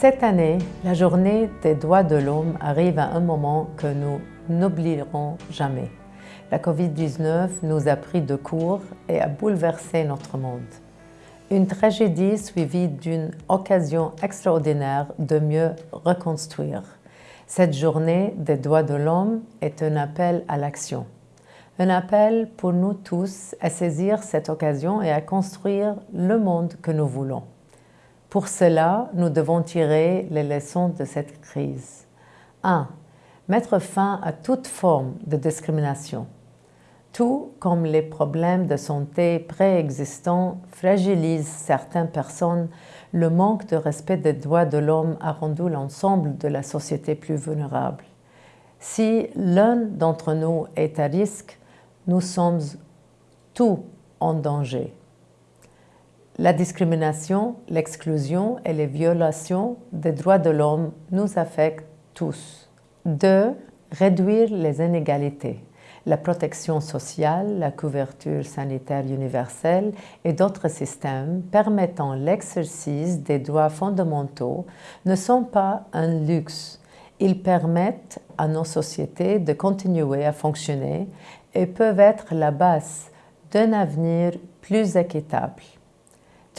Cette année, la journée des droits de l'homme arrive à un moment que nous n'oublierons jamais. La COVID-19 nous a pris de court et a bouleversé notre monde. Une tragédie suivie d'une occasion extraordinaire de mieux reconstruire. Cette journée des droits de l'homme est un appel à l'action. Un appel pour nous tous à saisir cette occasion et à construire le monde que nous voulons. Pour cela, nous devons tirer les leçons de cette crise. 1. Mettre fin à toute forme de discrimination. Tout comme les problèmes de santé préexistants fragilisent certaines personnes, le manque de respect des droits de l'homme a rendu l'ensemble de la société plus vulnérable. Si l'un d'entre nous est à risque, nous sommes tous en danger. La discrimination, l'exclusion et les violations des droits de l'homme nous affectent tous. 2. Réduire les inégalités la protection sociale, la couverture sanitaire universelle et d'autres systèmes permettant l'exercice des droits fondamentaux ne sont pas un luxe. Ils permettent à nos sociétés de continuer à fonctionner et peuvent être la base d'un avenir plus équitable.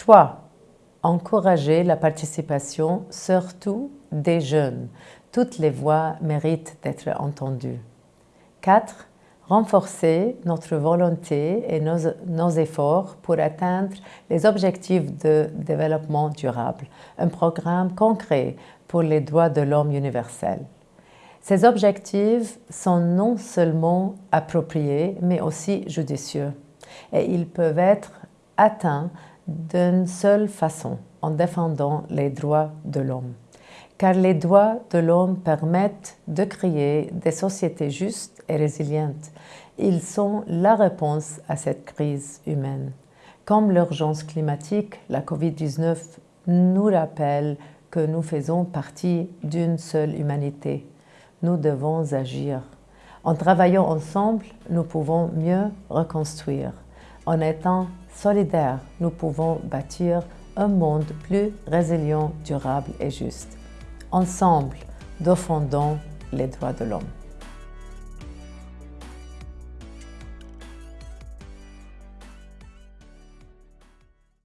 3. Encourager la participation, surtout des jeunes. Toutes les voix méritent d'être entendues. 4 renforcer notre volonté et nos, efforts pour atteindre les objectifs de développement durable, un programme concret pour les droits de l'homme universel. Ces objectifs sont non seulement appropriés, mais aussi judicieux, et ils peuvent être atteints d'une seule façon, en défendant les droits de l'homme car les droits de l'homme permettent de créer des sociétés justes et résilientes. Ils sont la réponse à cette crise humaine. Comme l'urgence climatique, la COVID-19 nous rappelle que nous faisons partie d'une seule humanité. Nous devons agir. En travaillant ensemble, nous pouvons mieux reconstruire. En étant solidaires, nous pouvons bâtir un monde plus résilient, durable et juste. Ensemble, défendons les droits de l'homme.